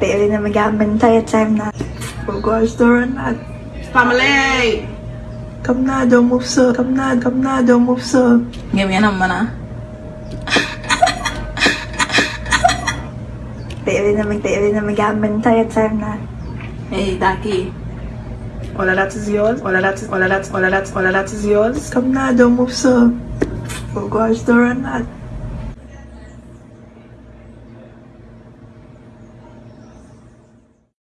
Baby na mag the entire time na. We'll go to na. Family! Come na, don't move so. Come na, come na, don't move so. Ganyan naman ah. Baby na mag, baby na mag the tayo time na. Hey, Daki. All of that is yours. All of that is, all of that, all of that, all of that is yours. Come na, don't move so. We'll go to na.